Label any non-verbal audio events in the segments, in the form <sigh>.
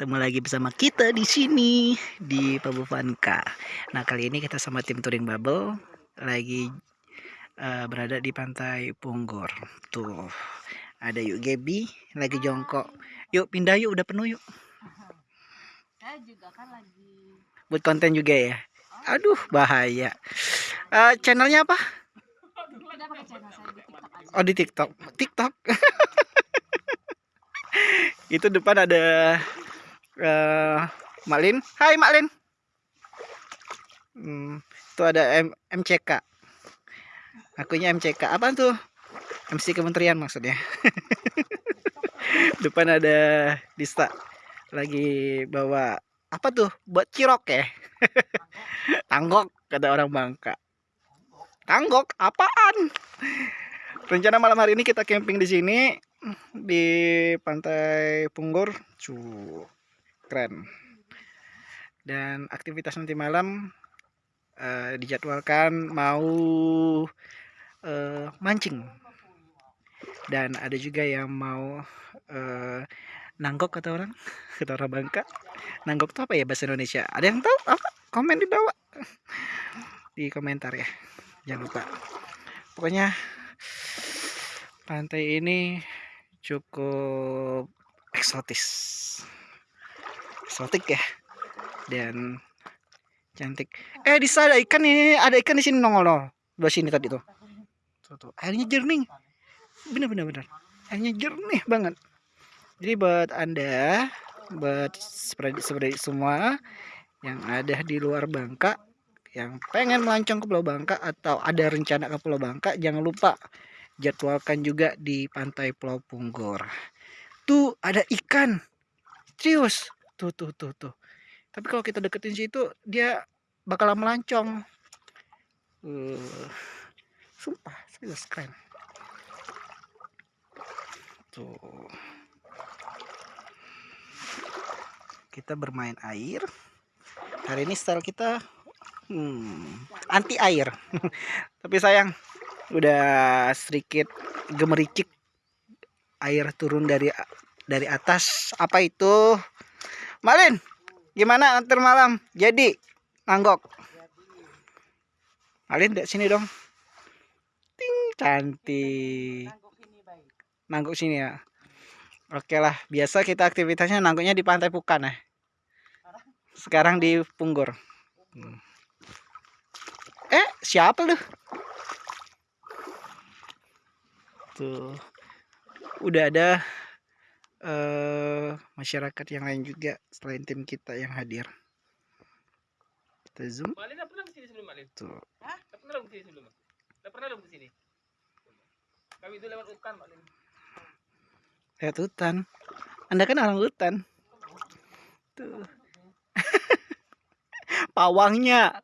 ketemu lagi bersama kita di sini di Pabuvanka. Nah kali ini kita sama tim touring bubble lagi uh, berada di pantai Punggor. Tuh ada yuk Gebi lagi jongkok. Yuk pindah yuk udah penuh yuk. Saya juga kan lagi buat konten juga ya. Aduh bahaya. Uh, channelnya apa? Oh di TikTok. TikTok. <laughs> itu depan ada uh, Malin. Hai Malin. Hmm, itu ada M MCK. Akunya MCK. Apa tuh? MC Kementerian maksudnya. <laughs> depan ada Dista lagi bawa apa tuh? Buat cirok ya. <laughs> Tanggok kata orang Bangka. Tanggok apaan? Rencana malam hari ini kita camping di sini di pantai Punggor cu keren. Dan aktivitas nanti malam uh, dijadwalkan mau uh, mancing. Dan ada juga yang mau uh, nanggok kata orang <laughs> kata orang Bangka. Nanggok itu apa ya bahasa Indonesia? Ada yang tahu? Apa? Komen di bawah. <laughs> Di komentar ya. Jangan lupa. Pokoknya pantai ini cukup eksotis eksotik ya dan cantik eh di sana ada ikan ini ada ikan di sini nongol loh di sini tadi tuh tuh, tuh. airnya jernih bener bener bener airnya jernih banget jadi buat anda buat seperti semua yang ada di luar Bangka yang pengen melancong ke Pulau Bangka atau ada rencana ke Pulau Bangka jangan lupa jadwalkan juga di pantai Pulau Punggor. Tuh ada ikan. Serius. Tuh tuh tuh tuh. Tapi kalau kita deketin situ dia bakalan melancong. Uh, sumpah, serius keren. Tuh. Kita bermain air. Hari ini style kita hmm, anti air. <laughs> Tapi sayang udah sedikit gemericik air turun dari dari atas apa itu Malin gimana nanti malam? Jadi nanggok Malin dek sini dong. Ting cantik. Nanggok sini ya. Oke lah biasa kita aktivitasnya nanggoknya di pantai Pukan ya sekarang di Punggor. Hmm. eh siapa lu? Tuh. Udah ada uh, masyarakat yang lain juga selain tim kita yang hadir. Kita zoom. Malin pernah ke sini sebelum Malin? tuh Hah? pernah ke sini sebelum? Gak pernah dong ke sini? Kami itu lewat hutan Malin. Lewat hutan. Anda kan orang hutan. Tuh. <laughs> Pawangnya.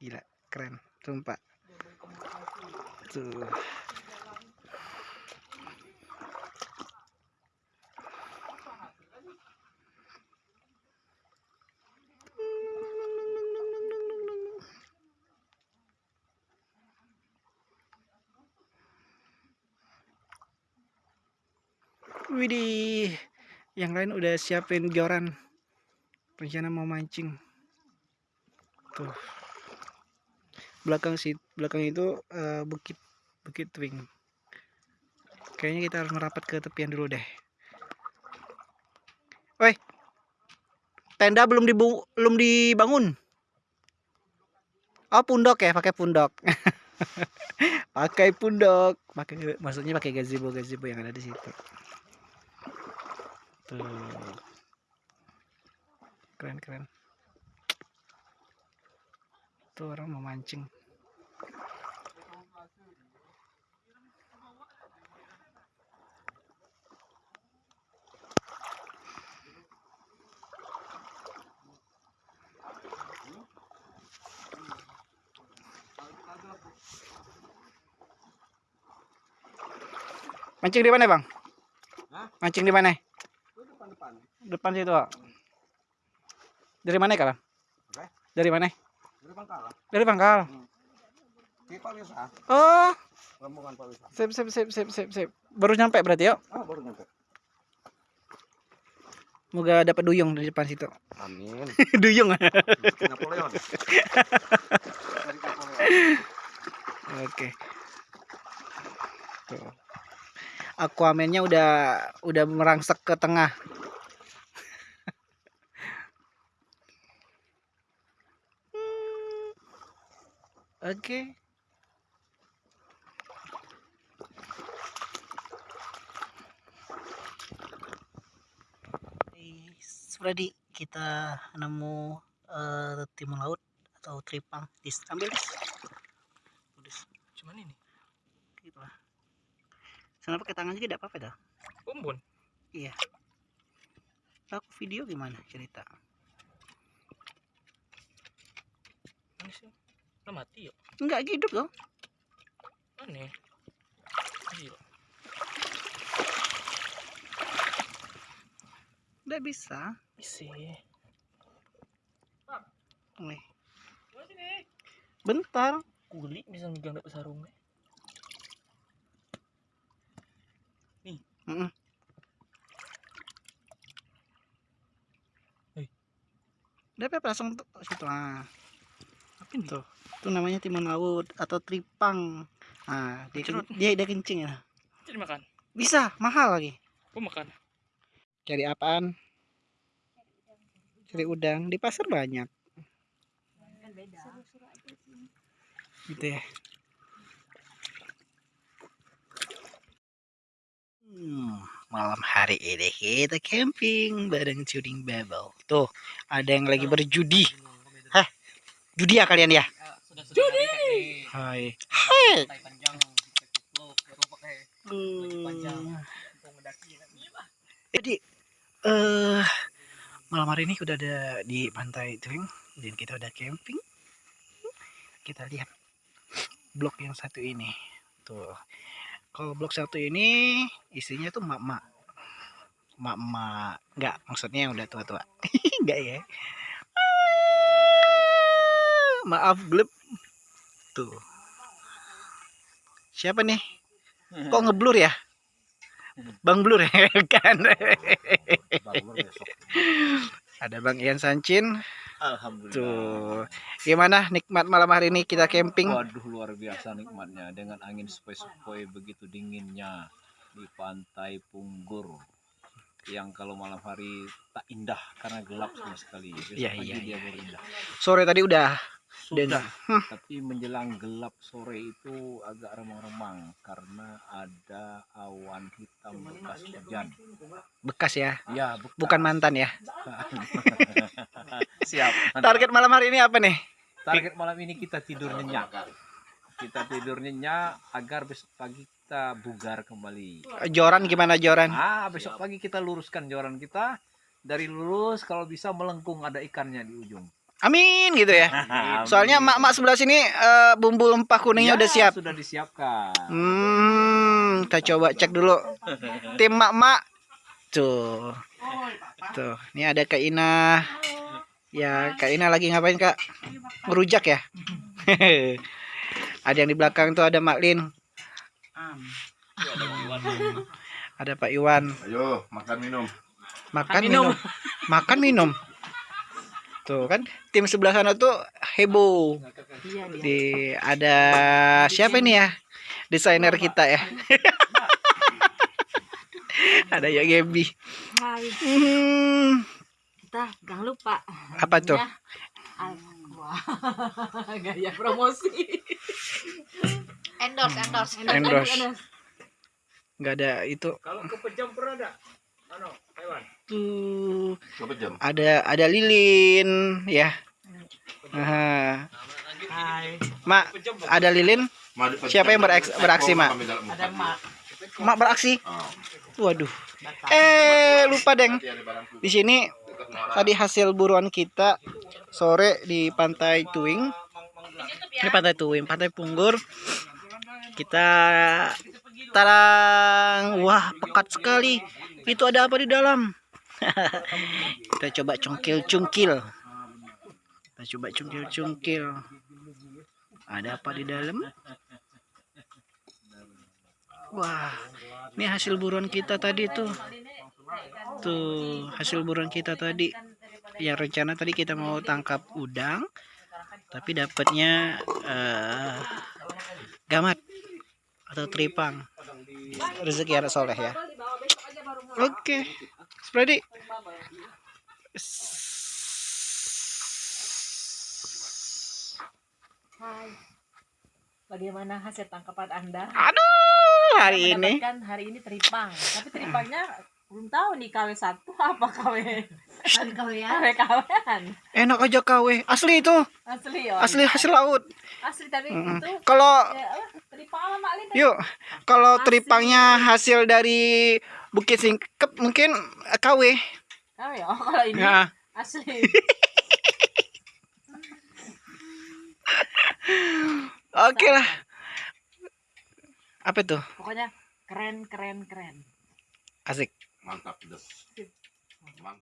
Gila keren. Sumpah. Tuh Widih, yang lain udah siapin joran. Rencana mau mancing. Tuh. Belakang sih, belakang itu uh, bukit bukit twing. Kayaknya kita harus merapat ke tepian dulu deh. Woi. Tenda belum dibu belum dibangun. Oh, pundok ya, pakai pundok. <laughs> pakai pundok, pakai maksudnya pakai gazebo gazebo yang ada di situ tuh keren keren tuh orang mau mancing Mancing di mana, Bang? Mancing di mana? Depan situ Pak. dari mana kalian dari mana dari Pangkal dari Pangkal hmm. di Pak Wisa oh rombongan Pak Wisa sip sip sip sip sip sip baru nyampe berarti yuk oh baru nyampe Semoga dapat duyung di depan situ. Amin. <laughs> duyung. Napoleon. Oke. Tuh. Aquaman-nya udah udah merangsek ke tengah. Oke. Freddy, kita nemu eh, timun laut atau tripang. Dis, ambil dis. Dis. Cuman ini. gitu lah sana pakai tangan juga tidak apa-apa dah Bumbun. aku video gimana cerita Mana sih? Lah mati ya? enggak hidup dong Aneh. Iya. enggak bisa Isi. nih bentar Kulit bisa megang dapat sarungnya. Mm-mm. Hei. udah apa langsung tuh situ ah ini? tuh itu namanya timun laut atau tripang ah dia Cerut. dia, dia kencing ya Jadi makan. bisa mahal lagi Gua makan. cari apaan cari udang di pasar banyak Kan beda. gitu ya Hmm, malam hari ini kita camping bareng Cuding Babel. Tuh, ada yang lagi berjudi. Judi ya kalian ya? Judi. Hai. Hai. panjang. Hmm. Jadi eh malam hari ini udah ada di pantai Twing dan kita udah camping. Kita lihat blok yang satu ini. Tuh. Kalau blok satu ini isinya tuh mak-mak. Mak-mak. Enggak, maksudnya yang udah tua-tua. <laughs> Enggak ya. Maaf, gelap. Tuh. Siapa nih? Kok ngeblur ya? Bang Blur ya <laughs> kan? Besok. Ada Bang Ian Sancin. Alhamdulillah. Tuh. Gimana nikmat malam hari ini kita camping? Waduh luar biasa nikmatnya dengan angin sepoi-sepoi begitu dinginnya di pantai Punggur yang kalau malam hari tak indah karena gelap sama sekali. Besok Iya, pagi iya, dia iya, baru indah. Sore tadi udah Sudah, Hmm. tapi menjelang gelap sore itu agak remang-remang karena ada awan hitam bekas hujan. bekas ya, Ya, bekas. bukan mantan ya. <laughs> Siap. Target malam hari ini apa nih? Target malam ini kita tidur nyenyak. Kita tidur nyenyak agar besok pagi kita bugar kembali. Joran gimana Joran? Ah, besok pagi kita luruskan joran kita. Dari lurus kalau bisa melengkung ada ikannya di ujung. Amin gitu ya. <laughs> Soalnya mak-mak sebelah sini eh, bumbu lempah kuningnya Ya, udah siap. Sudah disiapkan. Hmm, kita coba cek dulu. Tim mak-mak. Tuh. Tuh, ini ada Kak Ina. Ya, Kak Ina lagi ngapain, Kak? Ngerujak ya? <laughs> ada yang di belakang tuh ada Mak Lin. Ada Pak Iwan. Ayo, makan minum. Makan minum. Makan minum. Tuh kan tim sebelah sana tuh heboh. Iya dia. Di ada siapa ini ya? Desainer kita ya. <laughs> ada ya Gebi. Hmm, kita jangan lupa. apa tuh? Ya, Aqua. <laughs> Gaya promosi. endorse, endorse, Endorse. nggak ada itu Kalau kepejam pernah ada? Ano, hewan. Jam. ada ada lilin ya. Hai. mak ada lilin? Siapa yang bereaks- beraksi, Mak? Ada mak. mak beraksi? Ah, waduh. Eh lupa deng. Di sini tadi hasil buruan kita sore di pantai Tuing. Ini pantai Tuing pantai Punggur. Kita tarang. Wah pekat sekali. Itu ada apa di dalam <laughs> kita coba cungkil cungkil kita coba cungkil cungkil ada apa di dalam? Wah ini hasil buruan kita tadi tuh. Tuh hasil buruan kita tadi. Yang rencana tadi kita mau tangkap udang tapi dapatnya eh, gamat atau tripang rezeki anak soleh ya. Oke Spredi Hai. Bagaimana hasil tangkapan Anda? aduh hari ini Mendapatkan hari ini teripang. Tapi teripangnya belum tahu nih KW satu apa KW KW KW enak aja kawe asli itu asli oh, asli iya. hasil laut asli tapi Mm-mm. itu kalau ya, teripang sama yuk kalau Asli. tripangnya hasil dari Bukit Singkep mungkin eh, KW KW oh kalau ini. Ya asli. <laughs> Oke lah. Apa tuh? Pokoknya keren keren keren. Asik. Mantap, Des. Mantap.